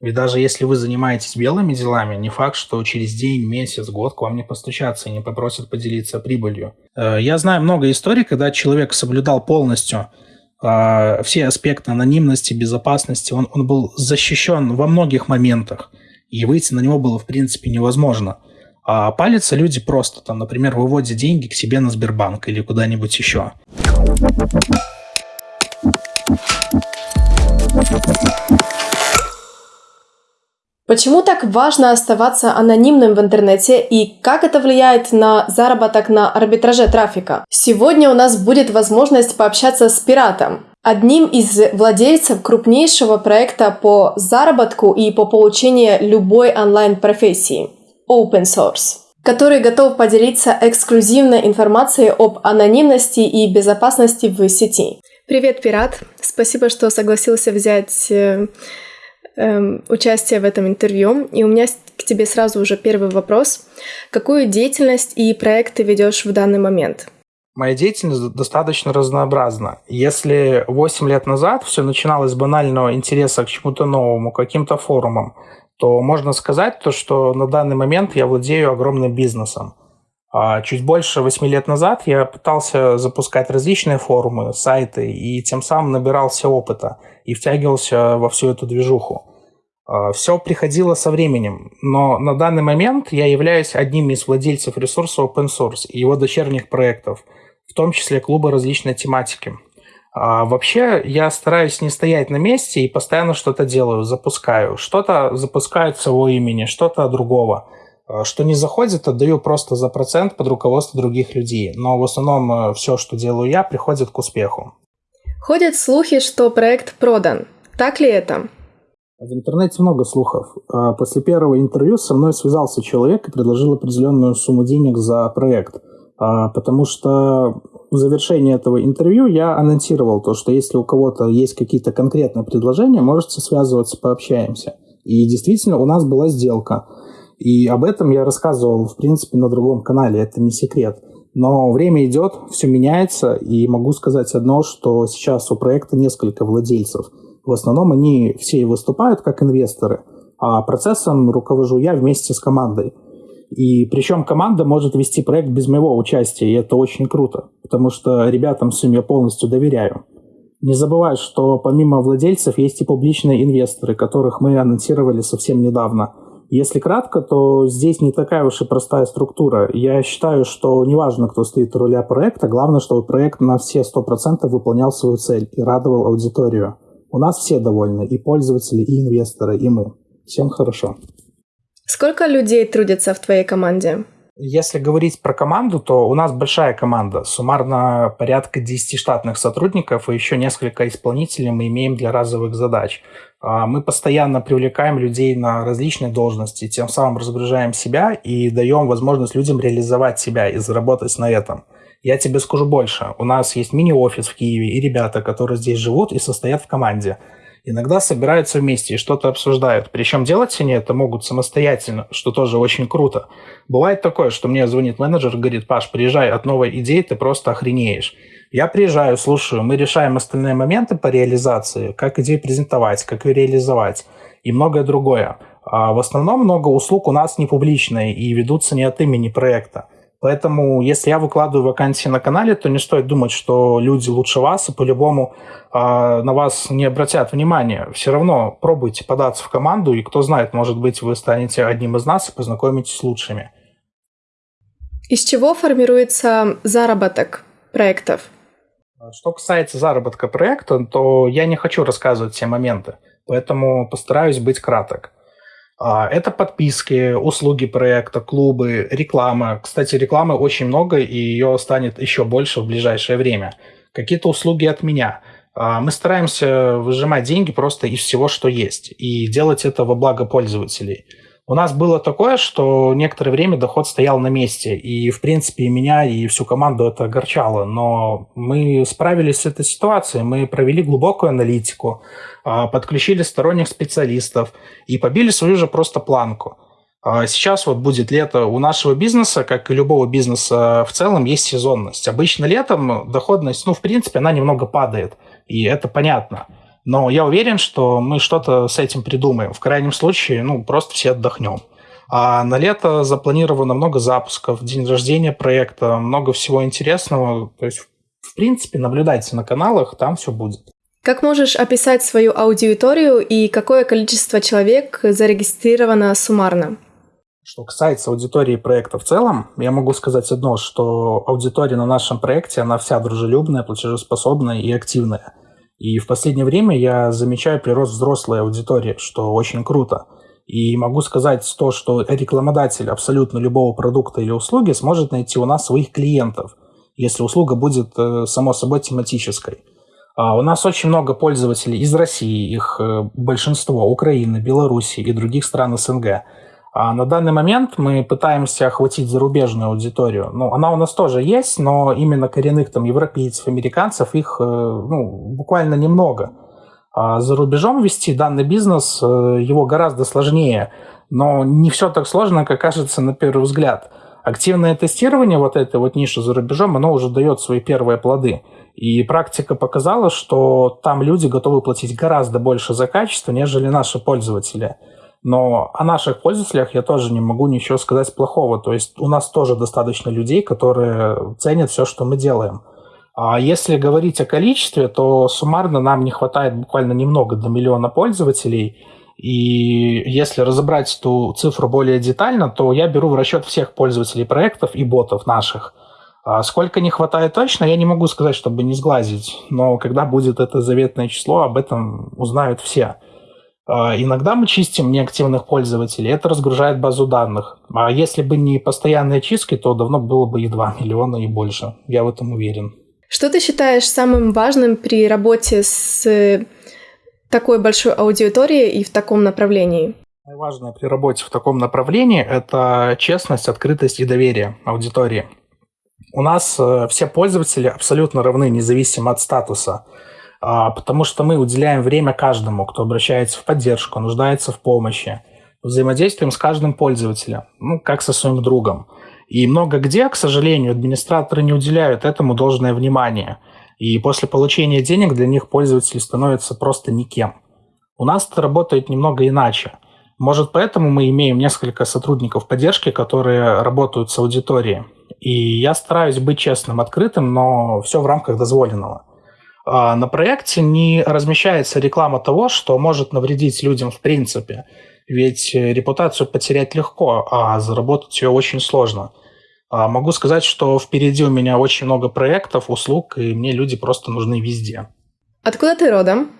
Ведь даже если вы занимаетесь белыми делами, не факт, что через день, месяц, год к вам не постучатся и не попросят поделиться прибылью. Э, я знаю много историй, когда человек соблюдал полностью э, все аспекты анонимности, безопасности, он, он был защищен во многих моментах, и выйти на него было в принципе невозможно. А палятся люди просто, там, например, выводят деньги к себе на Сбербанк или куда-нибудь еще. Почему так важно оставаться анонимным в интернете и как это влияет на заработок на арбитраже трафика? Сегодня у нас будет возможность пообщаться с пиратом, одним из владельцев крупнейшего проекта по заработку и по получению любой онлайн-профессии – Open Source который готов поделиться эксклюзивной информацией об анонимности и безопасности в сети. Привет, пират! Спасибо, что согласился взять э, участие в этом интервью. И у меня к тебе сразу уже первый вопрос. Какую деятельность и проект ты ведешь в данный момент? Моя деятельность достаточно разнообразна. Если 8 лет назад все начиналось с банального интереса к чему-то новому, каким-то форумам, то можно сказать то, что на данный момент я владею огромным бизнесом. А чуть больше 8 лет назад я пытался запускать различные форумы, сайты и тем самым набирался опыта и втягивался во всю эту движуху. А, Все приходило со временем, но на данный момент я являюсь одним из владельцев ресурса Open Source и его дочерних проектов, в том числе клуба различной тематики. А вообще, я стараюсь не стоять на месте и постоянно что-то делаю, запускаю. Что-то запускаю от своего имени, что-то от другого. А, что не заходит, отдаю просто за процент под руководство других людей. Но в основном э, все, что делаю я, приходит к успеху. Ходят слухи, что проект продан. Так ли это? В интернете много слухов. А, после первого интервью со мной связался человек и предложил определенную сумму денег за проект. А, потому что в завершении этого интервью я анонсировал то, что если у кого-то есть какие-то конкретные предложения, можете связываться, пообщаемся. И действительно, у нас была сделка. И об этом я рассказывал, в принципе, на другом канале, это не секрет. Но время идет, все меняется, и могу сказать одно, что сейчас у проекта несколько владельцев – в основном они все и выступают как инвесторы, а процессом руковожу я вместе с командой. И причем команда может вести проект без моего участия, и это очень круто, потому что ребятам всем я полностью доверяю. Не забывай, что помимо владельцев есть и публичные инвесторы, которых мы анонсировали совсем недавно. Если кратко, то здесь не такая уж и простая структура. Я считаю, что неважно, кто стоит у руля проекта, главное, чтобы проект на все 100% выполнял свою цель и радовал аудиторию. У нас все довольны, и пользователи, и инвесторы, и мы. Всем хорошо. Сколько людей трудится в твоей команде? Если говорить про команду, то у нас большая команда. Суммарно порядка 10 штатных сотрудников и еще несколько исполнителей мы имеем для разовых задач. А, мы постоянно привлекаем людей на различные должности, тем самым разгружаем себя и даем возможность людям реализовать себя и заработать на этом. Я тебе скажу больше. У нас есть мини-офис в Киеве, и ребята, которые здесь живут и состоят в команде. Иногда собираются вместе и что-то обсуждают. Причем делать они это могут самостоятельно, что тоже очень круто. Бывает такое, что мне звонит менеджер говорит, Паш, приезжай, от новой идеи ты просто охренеешь. Я приезжаю, слушаю, мы решаем остальные моменты по реализации, как идею презентовать, как ее реализовать и многое другое. А в основном много услуг у нас не публичные и ведутся не от имени проекта. Поэтому, если я выкладываю вакансии на канале, то не стоит думать, что люди лучше вас, и по-любому э, на вас не обратят внимания. Все равно пробуйте податься в команду, и кто знает, может быть, вы станете одним из нас и познакомитесь с лучшими. Из чего формируется заработок проектов? Что касается заработка проекта, то я не хочу рассказывать все моменты, поэтому постараюсь быть краток. А, это подписки, услуги проекта, клубы, реклама. Кстати, рекламы очень много, и ее станет еще больше в ближайшее время. Какие-то услуги от меня. А, мы стараемся выжимать деньги просто из всего, что есть, и делать это во благо пользователей. У нас было такое, что некоторое время доход стоял на месте, и, в принципе, меня и всю команду это огорчало. Но мы справились с этой ситуацией, мы провели глубокую аналитику, а, подключили сторонних специалистов и побили свою же просто планку. А, сейчас вот будет лето у нашего бизнеса, как и любого бизнеса в целом, есть сезонность. Обычно летом доходность, ну, в принципе, она немного падает, и это понятно. Но я уверен, что мы что-то с этим придумаем. В крайнем случае, ну, просто все отдохнем. А на лето запланировано много запусков, день рождения проекта, много всего интересного. То есть, в принципе, наблюдайте на каналах, там все будет. Как можешь описать свою аудиторию и какое количество человек зарегистрировано суммарно? Что касается аудитории проекта в целом, я могу сказать одно, что аудитория на нашем проекте, она вся дружелюбная, платежеспособная и активная. И в последнее время я замечаю прирост взрослой аудитории, что очень круто. И могу сказать то, что рекламодатель абсолютно любого продукта или услуги сможет найти у нас своих клиентов, если услуга будет, э, само собой, тематической. А у нас очень много пользователей из России, их э, большинство, Украины, Белоруссии и других стран СНГ. А на данный момент мы пытаемся охватить зарубежную аудиторию. Ну, она у нас тоже есть, но именно коренных там европейцев, американцев их э, ну, буквально немного. А за рубежом вести данный бизнес, э, его гораздо сложнее, но не все так сложно, как кажется на первый взгляд. Активное тестирование вот этой вот ниши за рубежом, оно уже дает свои первые плоды. И практика показала, что там люди готовы платить гораздо больше за качество, нежели наши пользователи. Но о наших пользователях я тоже не могу ничего сказать плохого. То есть у нас тоже достаточно людей, которые ценят все, что мы делаем. А если говорить о количестве, то суммарно нам не хватает буквально немного до миллиона пользователей. И если разобрать эту цифру более детально, то я беру в расчет всех пользователей проектов и ботов наших. А сколько не хватает точно, я не могу сказать, чтобы не сглазить. Но когда будет это заветное число, об этом узнают все. А, иногда мы чистим неактивных пользователей, это разгружает базу данных. А если бы не постоянные чистки, то давно было бы и 2 миллиона и больше. Я в этом уверен. Что ты считаешь самым важным при работе с такой большой аудиторией и в таком направлении? Важное при работе в таком направлении – это честность, открытость и доверие аудитории. У нас э, все пользователи абсолютно равны, независимо от статуса – потому что мы уделяем время каждому, кто обращается в поддержку, нуждается в помощи. Взаимодействуем с каждым пользователем, ну, как со своим другом. И много где, к сожалению, администраторы не уделяют этому должное внимание. И после получения денег для них пользователи становятся просто никем. У нас это работает немного иначе. Может, поэтому мы имеем несколько сотрудников поддержки, которые работают с аудиторией. И я стараюсь быть честным, открытым, но все в рамках дозволенного. А, на проекте не размещается реклама того, что может навредить людям в принципе. Ведь э, репутацию потерять легко, а заработать ее очень сложно. А, могу сказать, что впереди у меня очень много проектов, услуг, и мне люди просто нужны везде. Откуда ты родом?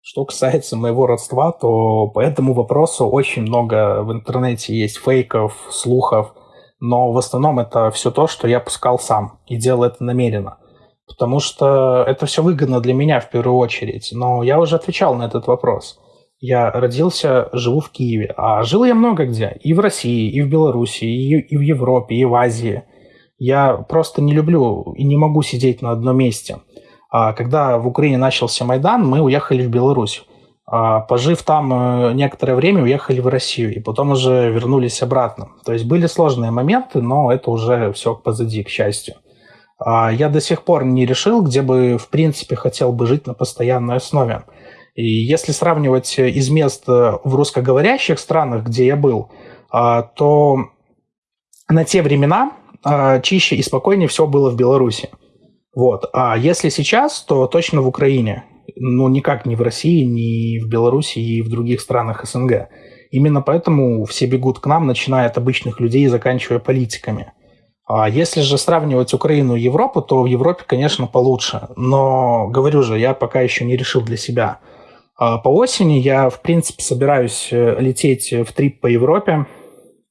Что касается моего родства, то по этому вопросу очень много в интернете есть фейков, слухов, но в основном это все то, что я пускал сам и делал это намеренно потому что это все выгодно для меня в первую очередь. Но я уже отвечал на этот вопрос. Я родился, живу в Киеве, а жил я много где. И в России, и в Беларуси, и, в Европе, и в Азии. Я просто не люблю и не могу сидеть на одном месте. А когда в Украине начался Майдан, мы уехали в Беларусь. А пожив там э, некоторое время, уехали в Россию, и потом уже вернулись обратно. То есть были сложные моменты, но это уже все позади, к счастью. А я до сих пор не решил, где бы, в принципе, хотел бы жить на постоянной основе. И если сравнивать из мест в русскоговорящих странах, где я был, а, то на те времена а, чище и спокойнее все было в Беларуси. Вот. А если сейчас, то точно в Украине. Ну, никак не в России, не в Беларуси и в других странах СНГ. Именно поэтому все бегут к нам, начиная от обычных людей и заканчивая политиками. А если же сравнивать Украину и Европу, то в Европе, конечно, получше. Но, говорю же, я пока еще не решил для себя. А по осени я, в принципе, собираюсь э, лететь в трип по Европе.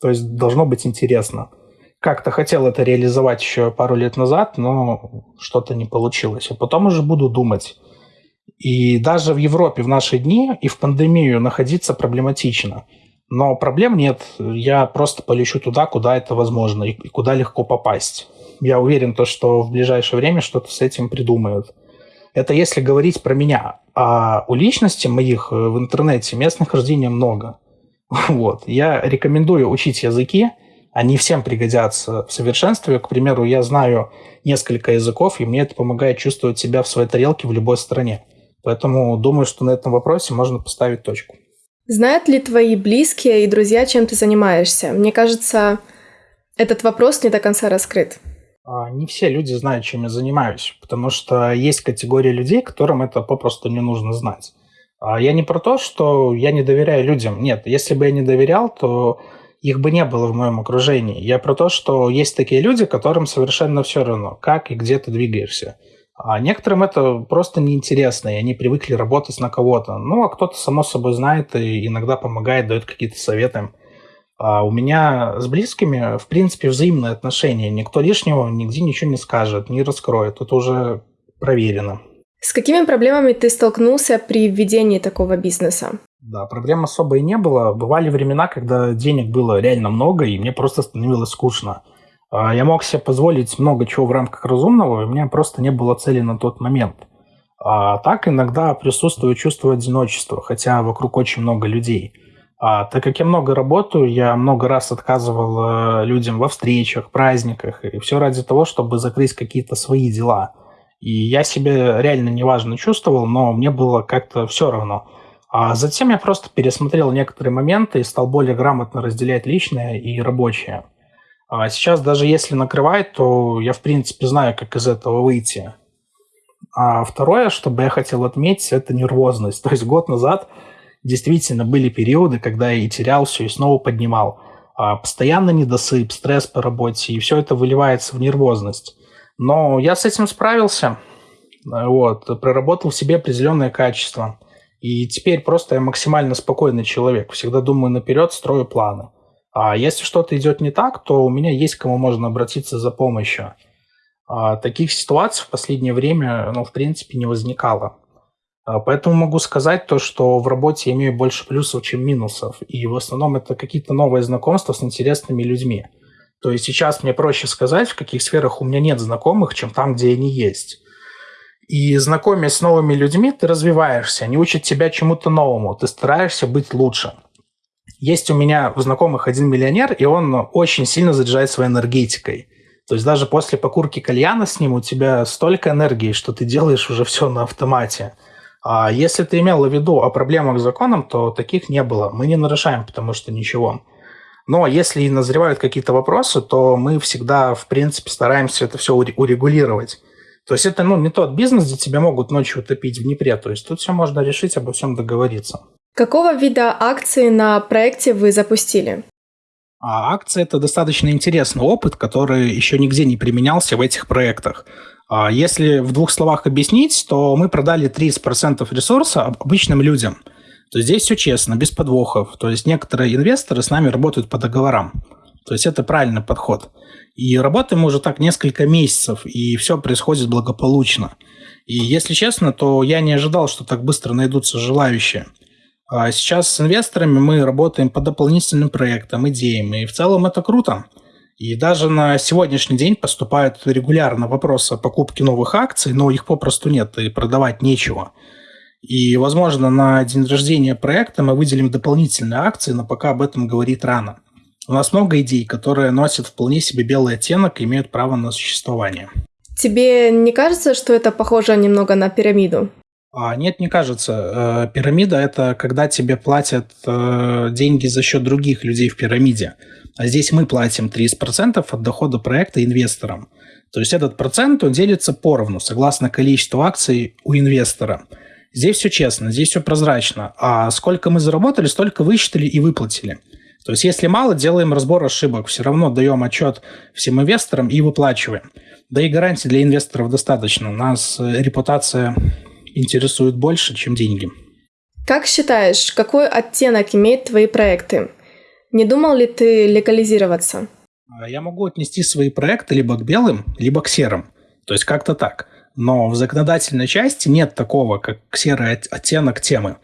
То есть должно быть интересно. Как-то хотел это реализовать еще пару лет назад, но что-то не получилось. А потом уже буду думать. И даже в Европе в наши дни и в пандемию находиться проблематично – но проблем нет. Я просто полечу туда, куда это возможно и куда легко попасть. Я уверен, то, что в ближайшее время что-то с этим придумают. Это если говорить про меня. А у личности моих э, в интернете мест нахождения много. Вот. Я рекомендую учить языки. Они всем пригодятся в совершенстве. К примеру, я знаю несколько языков, и мне это помогает чувствовать себя в своей тарелке в любой стране. Поэтому думаю, что на этом вопросе можно поставить точку. Знают ли твои близкие и друзья, чем ты занимаешься? Мне кажется, этот вопрос не до конца раскрыт. А, не все люди знают, чем я занимаюсь, потому что есть категория людей, которым это попросту не нужно знать. А я не про то, что я не доверяю людям. Нет, если бы я не доверял, то их бы не было в моем окружении. Я про то, что есть такие люди, которым совершенно все равно, как и где ты двигаешься. А некоторым это просто неинтересно, и они привыкли работать на кого-то. Ну, а кто-то, само собой, знает и иногда помогает, дает какие-то советы. А у меня с близкими, в принципе, взаимные отношения. Никто лишнего нигде ничего не скажет, не раскроет. Это уже проверено. С какими проблемами ты столкнулся при введении такого бизнеса? Да, проблем особо и не было. Бывали времена, когда денег было реально много, и мне просто становилось скучно. А, я мог себе позволить много чего в рамках разумного, и у меня просто не было цели на тот момент. А так иногда присутствует чувство одиночества, хотя вокруг очень много людей. А, так как я много работаю, я много раз отказывал э, людям во встречах, праздниках, и все ради того, чтобы закрыть какие-то свои дела. И я себя реально неважно чувствовал, но мне было как-то все равно. А затем я просто пересмотрел некоторые моменты и стал более грамотно разделять личное и рабочее. А сейчас даже если накрывает, то я в принципе знаю, как из этого выйти. А второе, что бы я хотел отметить, это нервозность. То есть год назад действительно были периоды, когда я и терял все, и снова поднимал. А постоянно недосып, стресс по работе, и все это выливается в нервозность. Но я с этим справился, вот, проработал в себе определенное качество. И теперь просто я максимально спокойный человек, всегда думаю наперед, строю планы. А если что-то идет не так, то у меня есть кому можно обратиться за помощью. А таких ситуаций в последнее время, ну, в принципе, не возникало. А поэтому могу сказать то, что в работе я имею больше плюсов, чем минусов. И в основном это какие-то новые знакомства с интересными людьми. То есть сейчас мне проще сказать, в каких сферах у меня нет знакомых, чем там, где они есть. И знакомясь с новыми людьми, ты развиваешься, они учат тебя чему-то новому, ты стараешься быть лучше. Есть у меня у знакомых один миллионер, и он очень сильно заряжает своей энергетикой. То есть даже после покурки кальяна с ним у тебя столько энергии, что ты делаешь уже все на автомате. А если ты имел в виду о проблемах с законом, то таких не было. Мы не нарушаем, потому что ничего. Но если и назревают какие-то вопросы, то мы всегда, в принципе, стараемся это все урегулировать. То есть это ну, не тот бизнес, где тебя могут ночью утопить в Днепре. То есть тут все можно решить, обо всем договориться. Какого вида акции на проекте вы запустили? А акция – это достаточно интересный опыт, который еще нигде не применялся в этих проектах. А если в двух словах объяснить, то мы продали 30% ресурса обычным людям. То есть здесь все честно, без подвохов. То есть некоторые инвесторы с нами работают по договорам. То есть это правильный подход. И работаем уже так несколько месяцев, и все происходит благополучно. И если честно, то я не ожидал, что так быстро найдутся желающие. А сейчас с инвесторами мы работаем по дополнительным проектам, идеям, и в целом это круто. И даже на сегодняшний день поступают регулярно вопросы о покупке новых акций, но их попросту нет, и продавать нечего. И, возможно, на день рождения проекта мы выделим дополнительные акции, но пока об этом говорить рано. У нас много идей, которые носят вполне себе белый оттенок и имеют право на существование. Тебе не кажется, что это похоже немного на пирамиду? А, нет, не кажется. Э, пирамида – это когда тебе платят э, деньги за счет других людей в пирамиде. А здесь мы платим 30% от дохода проекта инвесторам. То есть этот процент он делится поровну, согласно количеству акций у инвестора. Здесь все честно, здесь все прозрачно. А сколько мы заработали, столько высчитали и выплатили. То есть если мало, делаем разбор ошибок, все равно даем отчет всем инвесторам и выплачиваем. Да и гарантий для инвесторов достаточно. Нас э, репутация интересует больше, чем деньги. Как считаешь, какой оттенок имеют твои проекты? Не думал ли ты легализироваться? А, я могу отнести свои проекты либо к белым, либо к серым. То есть как-то так. Но в законодательной части нет такого, как серый оттенок темы.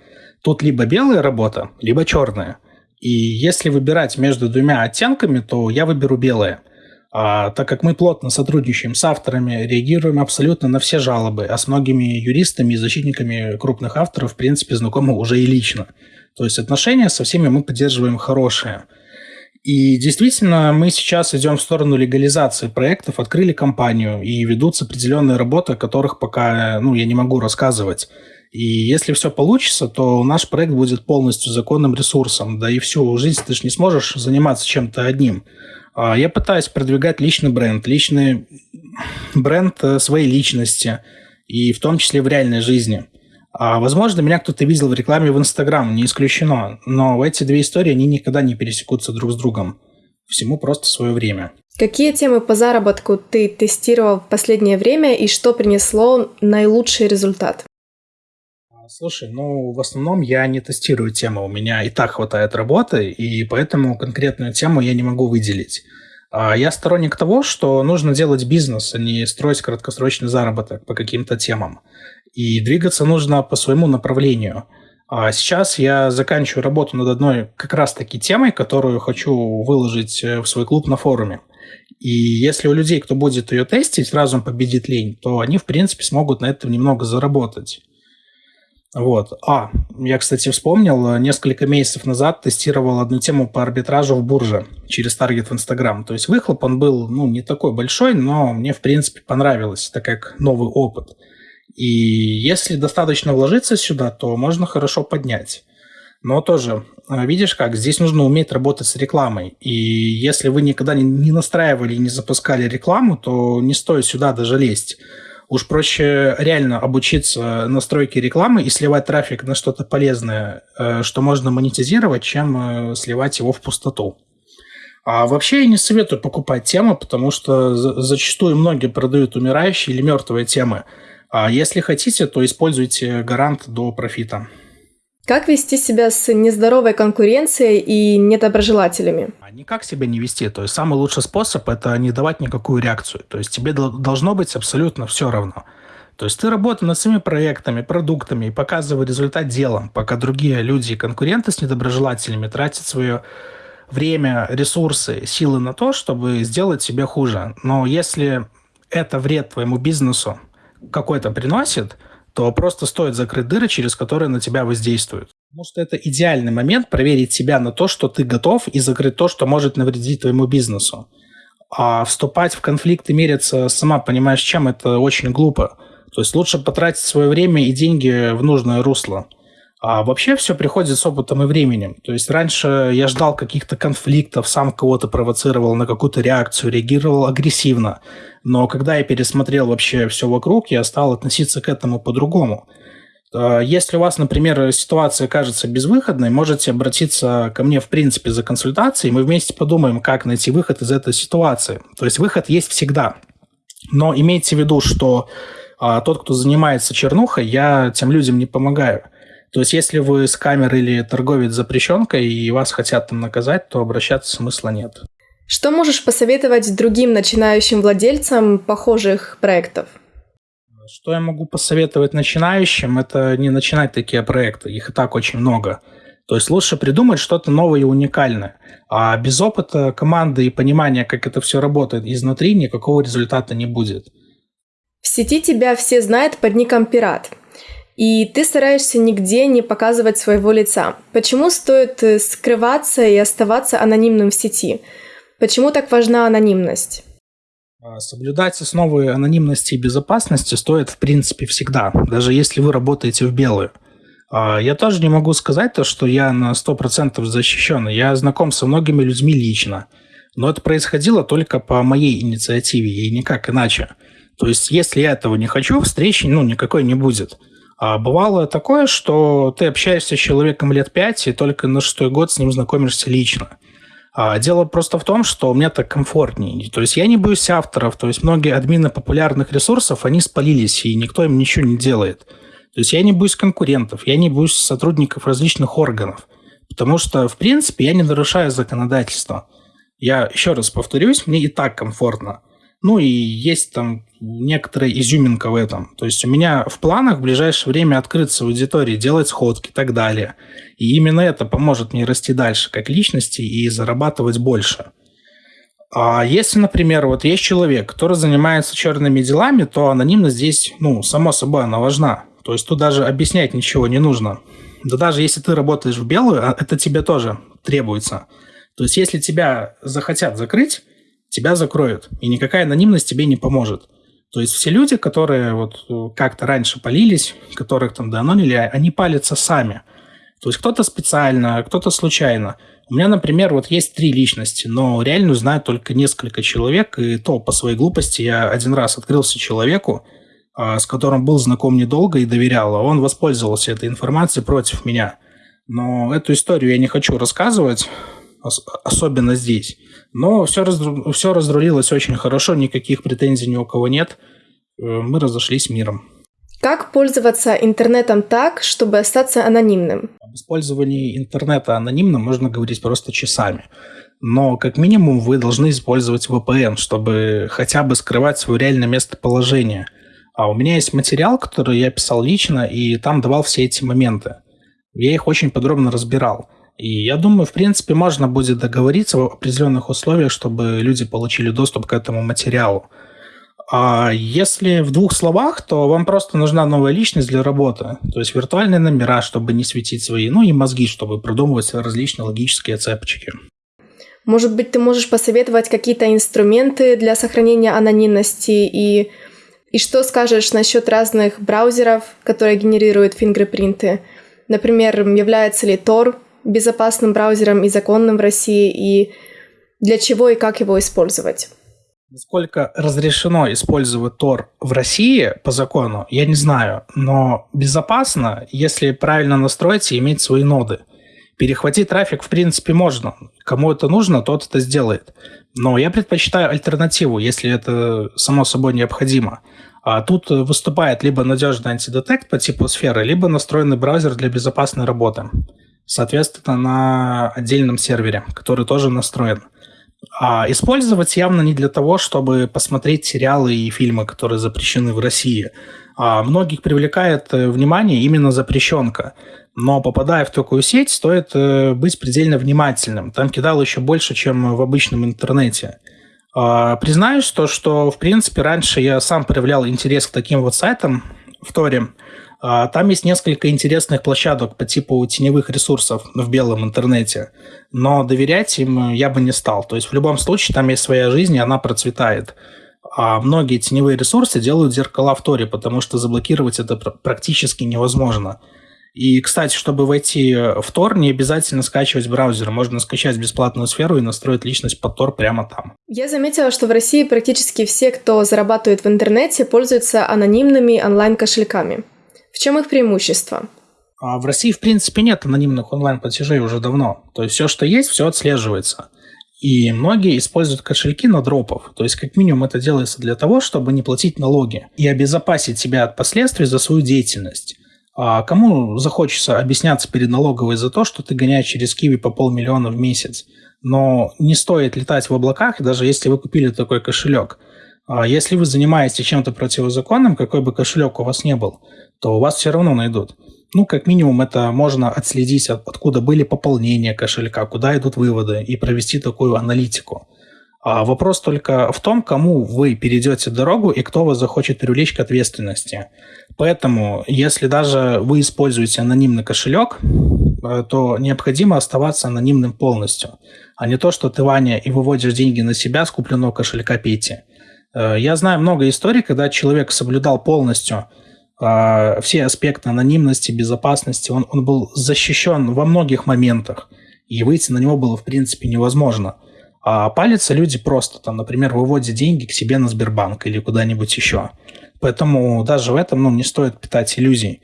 Тут либо белая работа, либо черная. И если выбирать между двумя оттенками, то я выберу белое – а, так как мы плотно сотрудничаем с авторами, реагируем абсолютно на все жалобы, а с многими юристами и защитниками крупных авторов, в принципе, знакомы уже и лично. То есть отношения со всеми мы поддерживаем хорошие. И действительно, мы сейчас идем в сторону легализации проектов, открыли компанию и ведутся определенные работы, о которых пока ну, я не могу рассказывать. И если все получится, то наш проект будет полностью законным ресурсом. Да и всю жизнь ты же не сможешь заниматься чем-то одним. А я пытаюсь продвигать личный бренд, личный бренд э, своей личности, и в том числе в реальной жизни. А, возможно, меня кто-то видел в рекламе в Инстаграм, не исключено, но эти две истории, они никогда не пересекутся друг с другом. Всему просто свое время. Какие темы по заработку ты тестировал в последнее время и что принесло наилучший результат? Слушай, ну, в основном я не тестирую темы, у меня и так хватает работы, и поэтому конкретную тему я не могу выделить. А я сторонник того, что нужно делать бизнес, а не строить краткосрочный заработок по каким-то темам. И двигаться нужно по своему направлению. А сейчас я заканчиваю работу над одной как раз-таки темой, которую хочу выложить э, в свой клуб на форуме. И если у людей, кто будет ее тестить, разум победит лень, то они, в принципе, смогут на этом немного заработать. Вот. А, я, кстати, вспомнил, несколько месяцев назад тестировал одну тему по арбитражу в бурже через таргет в Инстаграм. То есть выхлоп он был, ну, не такой большой, но мне, в принципе, понравилось, так как новый опыт. И если достаточно вложиться сюда, то можно хорошо поднять. Но тоже, а, видишь как, здесь нужно уметь работать с рекламой. И если вы никогда не настраивали и не запускали рекламу, то не стоит сюда даже лезть. Уж проще реально обучиться настройке рекламы и сливать трафик на что-то полезное, э, что можно монетизировать, чем э, сливать его в пустоту. А вообще я не советую покупать темы, потому что зачастую многие продают умирающие или мертвые темы. А если хотите, то используйте гарант до профита. Как вести себя с нездоровой конкуренцией и недоброжелателями? А никак себя не вести. То есть самый лучший способ – это не давать никакую реакцию. То есть тебе должно быть абсолютно все равно. То есть ты работаешь над своими проектами, продуктами и показывай результат делом, пока другие люди и конкуренты с недоброжелателями тратят свое время, ресурсы, силы на то, чтобы сделать себе хуже. Но если это вред твоему бизнесу какой-то приносит – то просто стоит закрыть дыры, через которые на тебя воздействуют. Потому что это идеальный момент проверить себя на то, что ты готов, и закрыть то, что может навредить твоему бизнесу. А вступать в конфликт и мериться, сама понимаешь, чем это очень глупо. То есть лучше потратить свое время и деньги в нужное русло. А вообще все приходит с опытом и временем. То есть раньше я ждал каких-то конфликтов, сам кого-то провоцировал на какую-то реакцию, реагировал агрессивно. Но когда я пересмотрел вообще все вокруг, я стал относиться к этому по-другому. А если у вас, например, ситуация кажется безвыходной, можете обратиться ко мне, в принципе, за консультацией, мы вместе подумаем, как найти выход из этой ситуации. То есть выход есть всегда. Но имейте в виду, что а, тот, кто занимается чернухой, я тем людям не помогаю. То есть, если вы с камерой или торговец запрещенкой и вас хотят там наказать, то обращаться смысла нет. Что можешь посоветовать другим начинающим владельцам похожих проектов? Что я могу посоветовать начинающим? Это не начинать такие проекты, их и так очень много. То есть лучше придумать что-то новое и уникальное. А без опыта команды и понимания, как это все работает изнутри, никакого результата не будет. В сети тебя все знают под ником «Пират». И ты стараешься нигде не показывать своего лица. Почему стоит э, скрываться и оставаться анонимным в сети? Почему так важна анонимность? А, соблюдать основы анонимности и безопасности стоит, в принципе, всегда, даже если вы работаете в белую. А, я тоже не могу сказать то, что я на 100% защищен. Я знаком со многими людьми лично. Но это происходило только по моей инициативе и никак иначе. То есть, если я этого не хочу, встречи ну, никакой не будет. А бывало такое, что ты общаешься с человеком лет пять, и только на шестой год с ним знакомишься лично. А дело просто в том, что мне так комфортнее. То есть я не боюсь авторов, то есть многие админы популярных ресурсов, они спалились, и никто им ничего не делает. То есть я не боюсь конкурентов, я не боюсь сотрудников различных органов, потому что, в принципе, я не нарушаю законодательство. Я еще раз повторюсь, мне и так комфортно. Ну и есть там некоторая изюминка в этом. То есть у меня в планах в ближайшее время открыться в аудитории, делать сходки и так далее. И именно это поможет мне расти дальше как личности и зарабатывать больше. А если, например, вот есть человек, который занимается черными делами, то анонимность здесь, ну, само собой, она важна. То есть тут даже объяснять ничего не нужно. Да даже если ты работаешь в белую, а это тебе тоже требуется. То есть если тебя захотят закрыть, тебя закроют, и никакая анонимность тебе не поможет. То есть все люди, которые вот э, как-то раньше полились, которых там доанонили, они палятся сами. То есть кто-то специально, кто-то случайно. У меня, например, вот есть три личности, но реально знаю только несколько человек, и то по своей глупости я один раз открылся человеку, а, с которым был знаком недолго и доверял, а он воспользовался этой информацией против меня. Но эту историю я не хочу рассказывать, особенно здесь. Но все, разру... все разрулилось очень хорошо, никаких претензий ни у кого нет. Э, мы разошлись миром. Как пользоваться интернетом так, чтобы остаться анонимным? Об использовании интернета анонимно можно говорить просто часами. Но как минимум вы должны использовать VPN, чтобы хотя бы скрывать свое реальное местоположение. А у меня есть материал, который я писал лично, и там давал все эти моменты. Я их очень подробно разбирал. И я думаю, в принципе, можно будет договориться в определенных условиях, чтобы люди получили доступ к этому материалу. А если в двух словах, то вам просто нужна новая личность для работы. То есть виртуальные номера, чтобы не светить свои, ну и мозги, чтобы продумывать различные логические цепочки. Может быть, ты можешь посоветовать какие-то инструменты для сохранения анонимности и, и что скажешь насчет разных браузеров, которые генерируют фингерпринты? Например, является ли Tor безопасным браузером и законным в России, и для чего и как его использовать? Насколько разрешено использовать Tor в России по закону, я не знаю, но безопасно, если правильно настроить и иметь свои ноды. Перехватить трафик, в принципе, можно. Кому это нужно, тот это сделает. Но я предпочитаю альтернативу, если это само собой необходимо. А тут выступает либо надежный антидетект по типу сферы, либо настроенный браузер для безопасной работы. Соответственно, на отдельном сервере, который тоже настроен. А использовать явно не для того, чтобы посмотреть сериалы и фильмы, которые запрещены в России. А многих привлекает э, внимание именно запрещенка. Но попадая в такую сеть, стоит э, быть предельно внимательным. Там кидал еще больше, чем в обычном интернете. А, признаюсь, то, что, в принципе, раньше я сам проявлял интерес к таким вот сайтам в Торе. А, там есть несколько интересных площадок по типу теневых ресурсов в белом интернете, но доверять им я бы не стал. То есть в любом случае там есть своя жизнь, и она процветает. А многие теневые ресурсы делают зеркала в Торе, потому что заблокировать это практически невозможно. И, кстати, чтобы войти в Tor, не обязательно скачивать браузер. Можно скачать бесплатную сферу и настроить личность под Tor прямо там. Я заметила, что в России практически все, кто зарабатывает в интернете, пользуются анонимными онлайн-кошельками. В чем их преимущество? А в России, в принципе, нет анонимных онлайн-платежей уже давно. То есть все, что есть, все отслеживается. И многие используют кошельки на дропов. То есть, как минимум, это делается для того, чтобы не платить налоги и обезопасить себя от последствий за свою деятельность. А кому захочется объясняться перед налоговой за то, что ты гоняешь через Киви по полмиллиона в месяц? Но не стоит летать в облаках, даже если вы купили такой кошелек. А если вы занимаетесь чем-то противозаконным, какой бы кошелек у вас не был, то вас все равно найдут. Ну, как минимум, это можно отследить, откуда были пополнения кошелька, куда идут выводы, и провести такую аналитику. А вопрос только в том, кому вы перейдете дорогу и кто вас захочет привлечь к ответственности. Поэтому, если даже вы используете анонимный кошелек, э, то необходимо оставаться анонимным полностью, а не то, что ты, Ваня, и выводишь деньги на себя с купленного кошелька Пети. Э, я знаю много историй, когда человек соблюдал полностью э, все аспекты анонимности, безопасности, он, он был защищен во многих моментах, и выйти на него было, в принципе, невозможно – а палятся люди просто, там, например, выводят деньги к себе на Сбербанк или куда-нибудь еще. Поэтому даже в этом ну, не стоит питать иллюзий.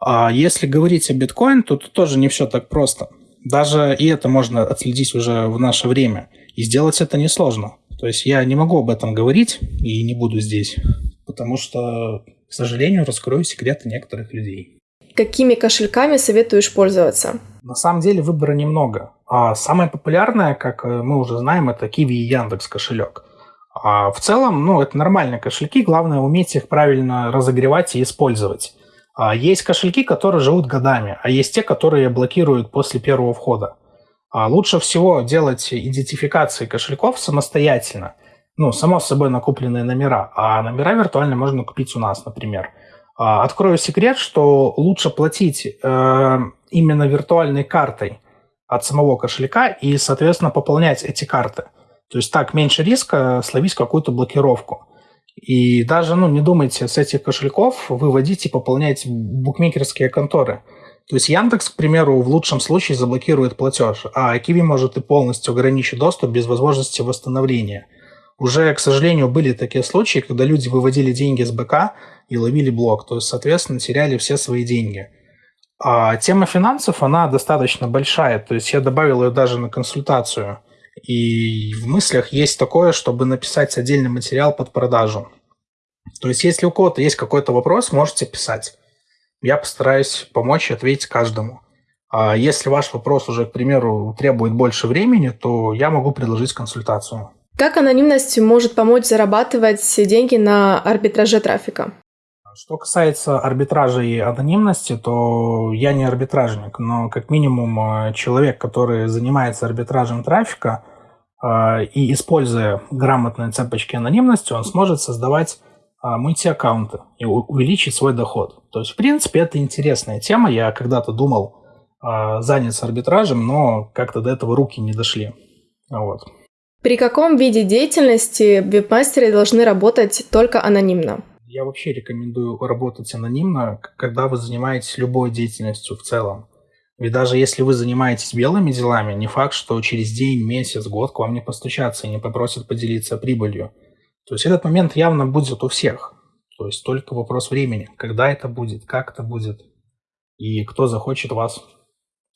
А если говорить о биткоин, то тут тоже не все так просто. Даже и это можно отследить уже в наше время. И сделать это несложно. То есть я не могу об этом говорить и не буду здесь, потому что, к сожалению, раскрою секреты некоторых людей. Какими кошельками советуешь пользоваться? На самом деле выбора немного. А самое популярное, как э, мы уже знаем, это Kiwi и Яндекс кошелек. А в целом, ну, это нормальные кошельки, главное уметь их правильно разогревать и использовать. А есть кошельки, которые живут годами, а есть те, которые блокируют после первого входа. А лучше всего делать идентификации кошельков самостоятельно. Ну, само собой накупленные номера. А номера виртуально можно купить у нас, например. А, открою секрет, что лучше платить э, именно виртуальной картой от самого кошелька и, соответственно, пополнять эти карты. То есть так меньше риска словить какую-то блокировку. И даже, ну, не думайте, с этих кошельков выводить и пополнять букмекерские конторы. То есть Яндекс, к примеру, в лучшем случае заблокирует платеж, а Киви может и полностью ограничить доступ без возможности восстановления. Уже, к сожалению, были такие случаи, когда люди выводили деньги с БК и ловили блок, то есть, соответственно, теряли все свои деньги. А тема финансов, она достаточно большая, то есть я добавил ее даже на консультацию. И в мыслях есть такое, чтобы написать отдельный материал под продажу. То есть если у кого-то есть какой-то вопрос, можете писать. Я постараюсь помочь и ответить каждому. А если ваш вопрос уже, к примеру, требует больше времени, то я могу предложить консультацию. Как анонимность может помочь зарабатывать деньги на арбитраже трафика? Что касается арбитража и анонимности, то я не арбитражник, но как минимум э, человек, который занимается арбитражем трафика э, и используя грамотные цепочки анонимности, он сможет создавать э, мультиаккаунты и увеличить свой доход. То есть, в принципе, это интересная тема. Я когда-то думал заняться арбитражем, но как-то до этого руки не дошли. Вот. При каком виде деятельности веб-мастеры должны работать только анонимно? Я вообще рекомендую работать анонимно, когда вы занимаетесь любой деятельностью в целом. Ведь даже если вы занимаетесь белыми делами, не факт, что через день, месяц, год к вам не постучатся и не попросят поделиться прибылью. То есть этот момент явно будет у всех. То есть только вопрос времени, когда это будет, как это будет и кто захочет вас,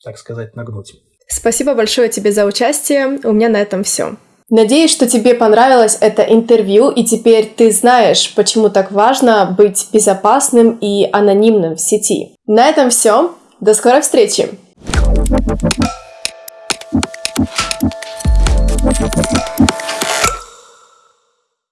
так сказать, нагнуть. Спасибо большое тебе за участие. У меня на этом все. Надеюсь, что тебе понравилось это интервью, и теперь ты знаешь, почему так важно быть безопасным и анонимным в сети. На этом все. До скорой встречи! Thank you.